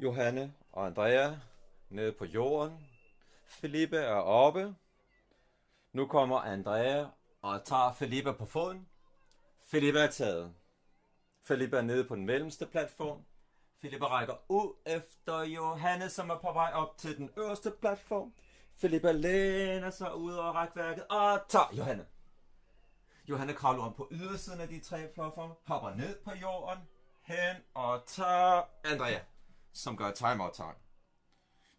Johanne og Andrea nede på jorden. Felipe er oppe. Nu kommer Andrea og tager Felipe på foden. Felipe er taget. Felipe er nede på den mellemste platform. Felipe rækker ud efter Johanne, som er på vej op til den øverste platform. Felipe læner sig ud over rækværket og tager Johanne. Johanne kravler om på ydersiden af de tre platforme, hopper ned på jorden, hen og tager Andrea, som gør timeout tegn.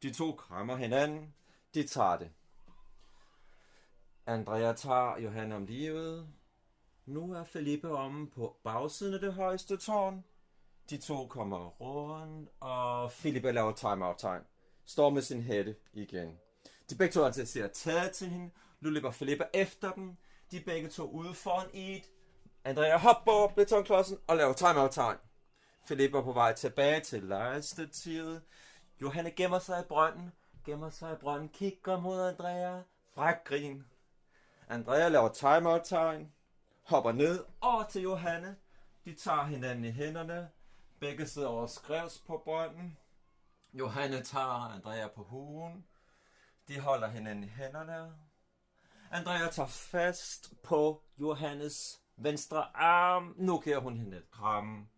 De to krammer hinanden, de tager det. Andrea tager Johan om livet. Nu er Felipe omme på bagsiden af det højeste tårn. De to kommer rundt, og Felipe laver timeout tegn. Står med sin hætte igen. De begge to altså ser taget til hende. Nu løber Felipe efter dem. De begge to ude foran i et. Andrea hopper over betonklodsen og laver timeout Philip er på vej tilbage til lejestativet. Johanne gemmer sig i brønden. Gemmer sig i brønden. Kigger mod Andrea. Fræk grin. Andrea laver timeout tegn. Hopper ned over til Johanne. De tager hinanden i hænderne. Begge sidder over skrevs på brønden. Johanne tager Andrea på huen. De holder hinanden i hænderne. Andrea tager fast på Johannes venstre arm. Nu giver hun hende et kram.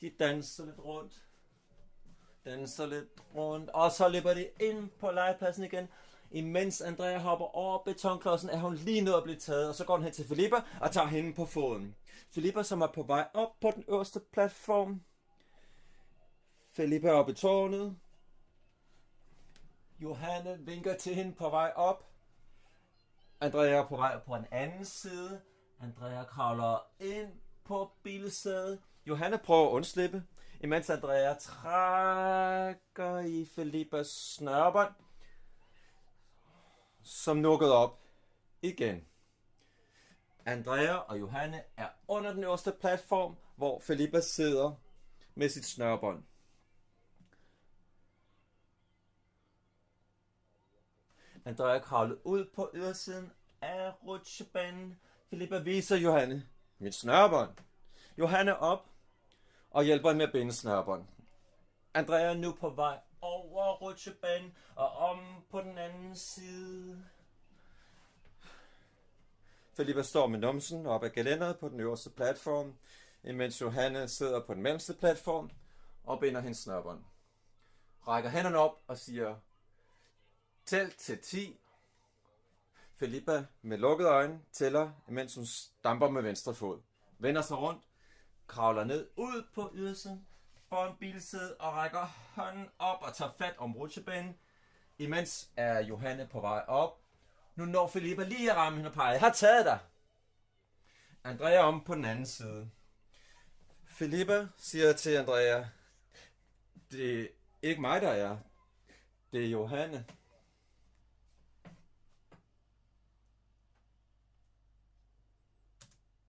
De danser lidt rundt. Danser lidt rundt. Og så løber de ind på legepladsen igen. Imens Andrea hopper over betonklodsen, er hun lige nået at blive taget, og så går hun hen til Filippa og tager hende på foden. Filippa, som er på vej op på den øverste platform. Filippa er oppe i tårnet. Johanne vinker til hende på vej op. Andrea er på vej på en anden side. Andrea kravler ind på bilsædet. Johanne prøver at undslippe, imens Andrea trækker i Filippas snørbånd, som nukket op igen. Andrea og Johanne er under den øverste platform, hvor Filippa sidder med sit snørbånd. Andrea kravlede ud på ydersiden af rutsjebanen. Filippa viser Johanne mit snørbånd. Johanne op og hjælper hende med at binde snørbånd. Andrea er nu på vej over rutsjebanen og om på den anden side. Filippa står med numsen op ad gelænderet på den øverste platform, imens Johanne sidder på den mellemste platform og binder hendes snørbånd. Rækker hænderne op og siger, tæl til 10. Filippa med lukkede øjne tæller, imens hun stamper med venstre fod. Vender sig rundt, kravler ned ud på ydersiden foran bilsædet og rækker hånden op og tager fat om rutsjebanen. Imens er Johanne på vej op. Nu når Filippa lige at ramme hende og peger. Jeg har taget dig. Andrea om på den anden side. Filippa siger til Andrea, det er ikke mig, der er. Det er Johanne.